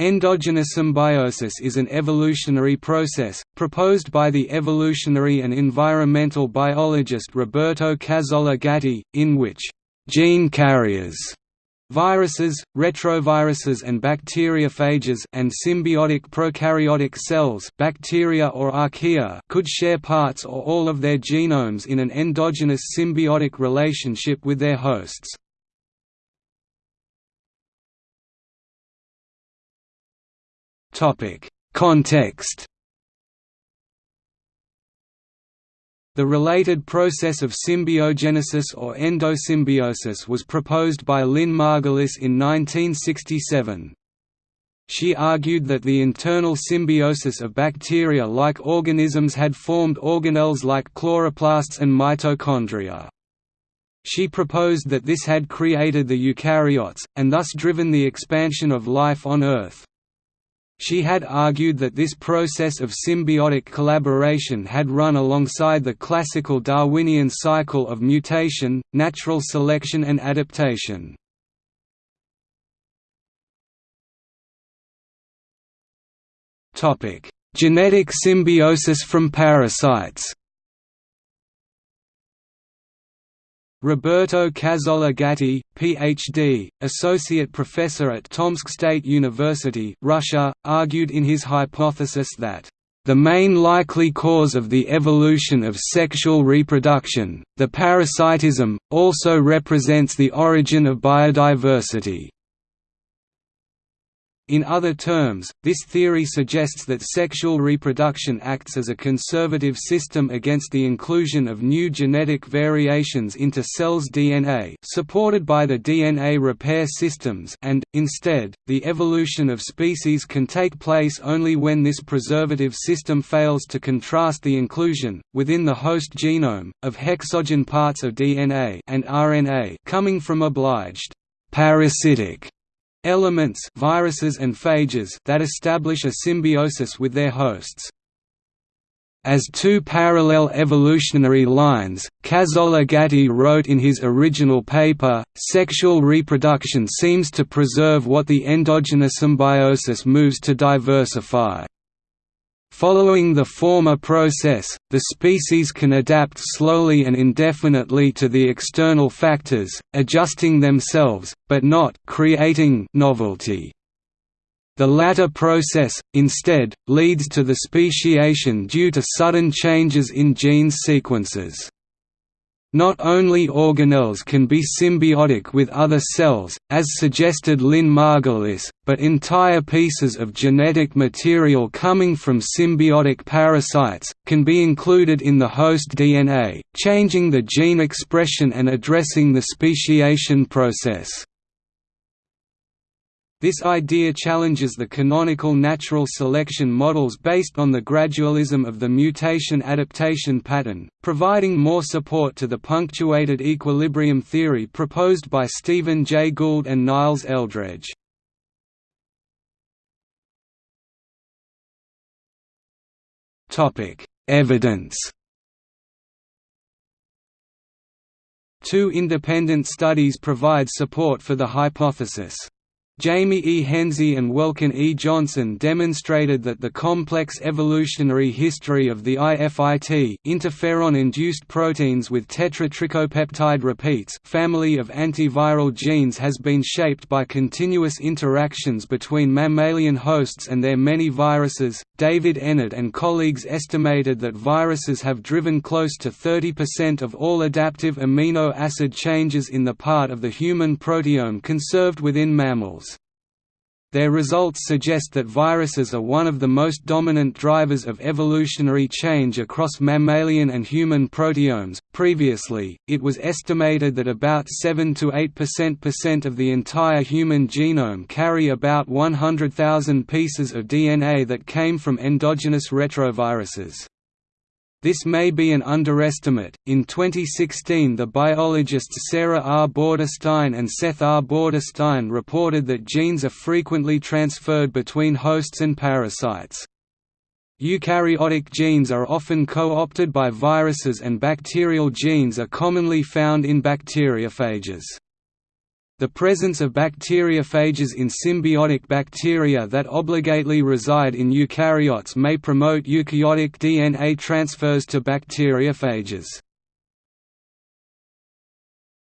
Endogenous symbiosis is an evolutionary process, proposed by the evolutionary and environmental biologist Roberto Cazzola Gatti, in which gene carriers viruses, retroviruses and bacteriophages and symbiotic prokaryotic cells bacteria or archaea could share parts or all of their genomes in an endogenous symbiotic relationship with their hosts. Context The related process of symbiogenesis or endosymbiosis was proposed by Lynn Margulis in 1967. She argued that the internal symbiosis of bacteria-like organisms had formed organelles like chloroplasts and mitochondria. She proposed that this had created the eukaryotes, and thus driven the expansion of life on Earth. She had argued that this process of symbiotic collaboration had run alongside the classical Darwinian cycle of mutation, natural selection and adaptation. Genetic symbiosis from parasites Roberto Cazzola Gatti, Ph.D., associate professor at Tomsk State University Russia, argued in his hypothesis that the main likely cause of the evolution of sexual reproduction, the parasitism, also represents the origin of biodiversity. In other terms, this theory suggests that sexual reproduction acts as a conservative system against the inclusion of new genetic variations into cells' DNA supported by the DNA repair systems and, instead, the evolution of species can take place only when this preservative system fails to contrast the inclusion, within the host genome, of hexogen parts of DNA and RNA coming from obliged parasitic elements viruses and phages that establish a symbiosis with their hosts. As two parallel evolutionary lines, Cazzola Gatti wrote in his original paper, sexual reproduction seems to preserve what the endogenous symbiosis moves to diversify. Following the former process, the species can adapt slowly and indefinitely to the external factors, adjusting themselves, but not creating novelty. The latter process, instead, leads to the speciation due to sudden changes in gene sequences. Not only organelles can be symbiotic with other cells, as suggested Lynn Margulis, but entire pieces of genetic material coming from symbiotic parasites, can be included in the host DNA, changing the gene expression and addressing the speciation process. This idea challenges the canonical natural selection models based on the gradualism of the mutation-adaptation pattern, providing more support to the punctuated equilibrium theory proposed by Stephen Jay Gould and Niles Eldredge. Evidence Two independent studies provide support for the hypothesis. Jamie E. Henze and Welkin E. Johnson demonstrated that the complex evolutionary history of the IFIT interferon-induced proteins with tetratricopeptide repeats family of antiviral genes has been shaped by continuous interactions between mammalian hosts and their many viruses. David Enard and colleagues estimated that viruses have driven close to 30% of all adaptive amino acid changes in the part of the human proteome conserved within mammals. Their results suggest that viruses are one of the most dominant drivers of evolutionary change across mammalian and human proteomes. Previously, it was estimated that about 7 to 8% of the entire human genome carry about 100,000 pieces of DNA that came from endogenous retroviruses. This may be an underestimate. In 2016, the biologists Sarah R. Bordenstein and Seth R. Bordenstein reported that genes are frequently transferred between hosts and parasites. Eukaryotic genes are often co-opted by viruses and bacterial genes are commonly found in bacteriophages. The presence of bacteriophages in symbiotic bacteria that obligately reside in eukaryotes may promote eukaryotic DNA transfers to bacteriophages.